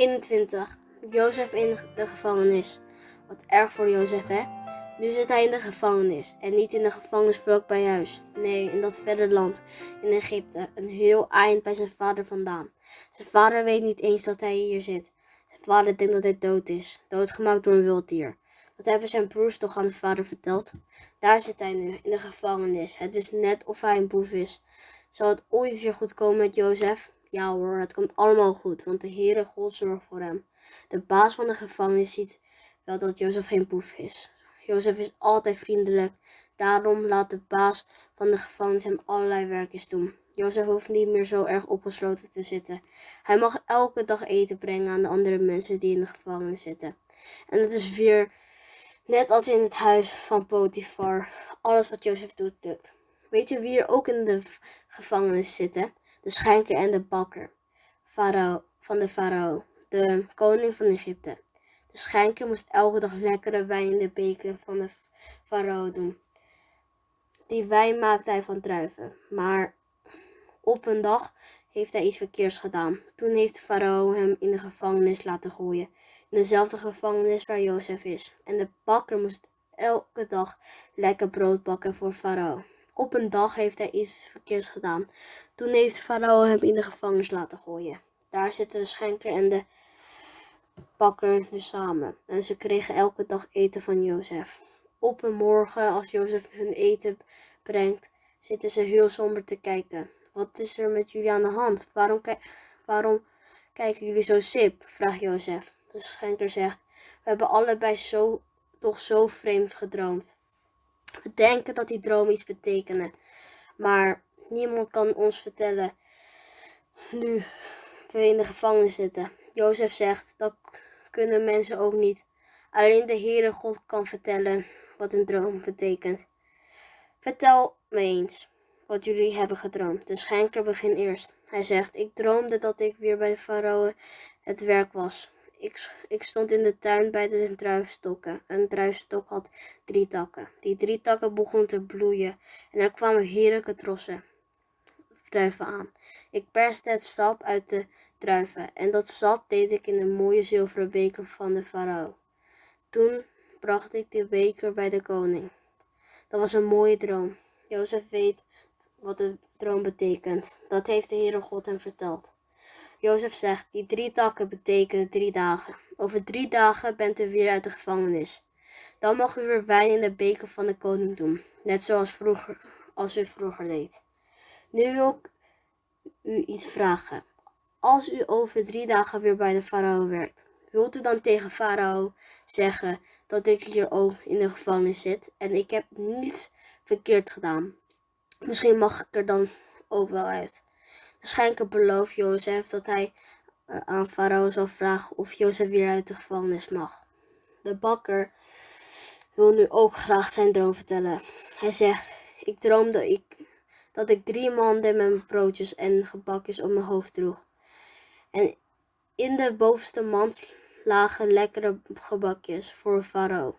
21. Jozef in de gevangenis. Wat erg voor Jozef, hè? Nu zit hij in de gevangenis. En niet in de gevangenis vlakbij huis. Nee, in dat verre land, in Egypte. Een heel eind bij zijn vader vandaan. Zijn vader weet niet eens dat hij hier zit. Zijn vader denkt dat hij dood is. Doodgemaakt door een wild dier. Dat hebben zijn broers toch aan de vader verteld. Daar zit hij nu, in de gevangenis. Het is net of hij een boef is. Zal het ooit weer goed komen met Jozef? Ja hoor, het komt allemaal goed, want de Heere God zorgt voor hem. De baas van de gevangenis ziet wel dat Jozef geen boef is. Jozef is altijd vriendelijk. Daarom laat de baas van de gevangenis hem allerlei werkjes doen. Jozef hoeft niet meer zo erg opgesloten te zitten. Hij mag elke dag eten brengen aan de andere mensen die in de gevangenis zitten. En het is weer net als in het huis van Potifar. Alles wat Jozef doet, lukt. Weet je wie er ook in de gevangenis zitten? De schenker en de bakker. Farao, van de farao, de koning van Egypte. De schenker moest elke dag lekkere wijn in de beker van de farao doen. Die wijn maakte hij van druiven. Maar op een dag heeft hij iets verkeers gedaan. Toen heeft de farao hem in de gevangenis laten gooien. In dezelfde gevangenis waar Jozef is. En de bakker moest elke dag lekker brood bakken voor farao. Op een dag heeft hij iets verkeers gedaan. Toen heeft farao hem in de gevangenis laten gooien. Daar zitten de schenker en de bakker dus samen. En ze kregen elke dag eten van Jozef. Op een morgen, als Jozef hun eten brengt, zitten ze heel somber te kijken. Wat is er met jullie aan de hand? Waarom, waarom kijken jullie zo sip? vraagt Jozef. De schenker zegt, we hebben allebei zo, toch zo vreemd gedroomd. We denken dat die droom iets betekenen, maar niemand kan ons vertellen nu we in de gevangenis zitten. Jozef zegt, dat kunnen mensen ook niet. Alleen de Heere God kan vertellen wat een droom betekent. Vertel me eens wat jullie hebben gedroomd. De schenker begint eerst. Hij zegt, ik droomde dat ik weer bij de farao het werk was. Ik, ik stond in de tuin bij de druifstokken. Een druifstok had drie takken. Die drie takken begonnen te bloeien en er kwamen heerlijke trossen druiven aan. Ik perste het sap uit de druiven en dat sap deed ik in een mooie zilveren beker van de farao. Toen bracht ik de beker bij de koning. Dat was een mooie droom. Jozef weet wat de droom betekent. Dat heeft de Heere God hem verteld. Jozef zegt, die drie takken betekenen drie dagen. Over drie dagen bent u weer uit de gevangenis. Dan mag u weer wijn in de beker van de koning doen, net zoals vroeger, als u vroeger deed. Nu wil ik u iets vragen. Als u over drie dagen weer bij de farao werkt, wilt u dan tegen farao zeggen dat ik hier ook in de gevangenis zit en ik heb niets verkeerd gedaan? Misschien mag ik er dan ook wel uit. Schenker belooft Jozef dat hij uh, aan farao zal vragen of Jozef weer uit de gevangenis mag. De bakker wil nu ook graag zijn droom vertellen. Hij zegt, ik droomde ik, dat ik drie manden met broodjes en gebakjes op mijn hoofd droeg. En in de bovenste mand lagen lekkere gebakjes voor farao.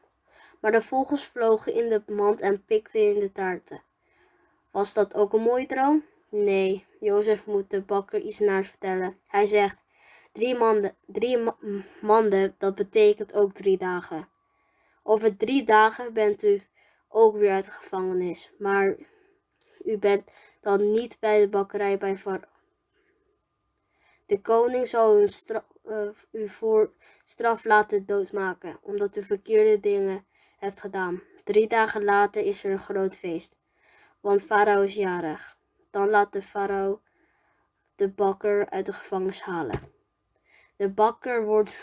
Maar de vogels vlogen in de mand en pikten in de taarten. Was dat ook een mooie droom? Nee, Jozef moet de bakker iets naars vertellen. Hij zegt, drie manden, drie manden, dat betekent ook drie dagen. Over drie dagen bent u ook weer uit de gevangenis, maar u bent dan niet bij de bakkerij bij Farao. De koning zal u, uh, u voor straf laten doodmaken, omdat u verkeerde dingen hebt gedaan. Drie dagen later is er een groot feest, want Farao is jarig. Dan laat de farao de bakker uit de gevangenis halen. De bakker wordt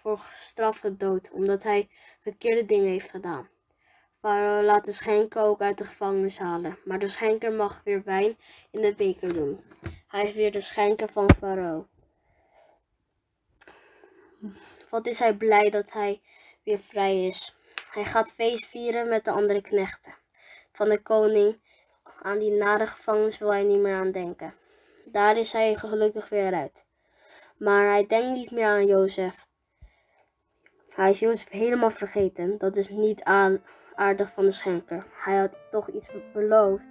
voor straf gedood omdat hij verkeerde dingen heeft gedaan. Farao laat de schenker ook uit de gevangenis halen, maar de schenker mag weer wijn in de beker doen. Hij is weer de schenker van Farao. Wat is hij blij dat hij weer vrij is. Hij gaat feest vieren met de andere knechten van de koning aan die nare gevangenis wil hij niet meer aan denken. Daar is hij gelukkig weer uit. Maar hij denkt niet meer aan Jozef. Hij is Jozef helemaal vergeten. Dat is niet aardig van de schenker. Hij had toch iets beloofd.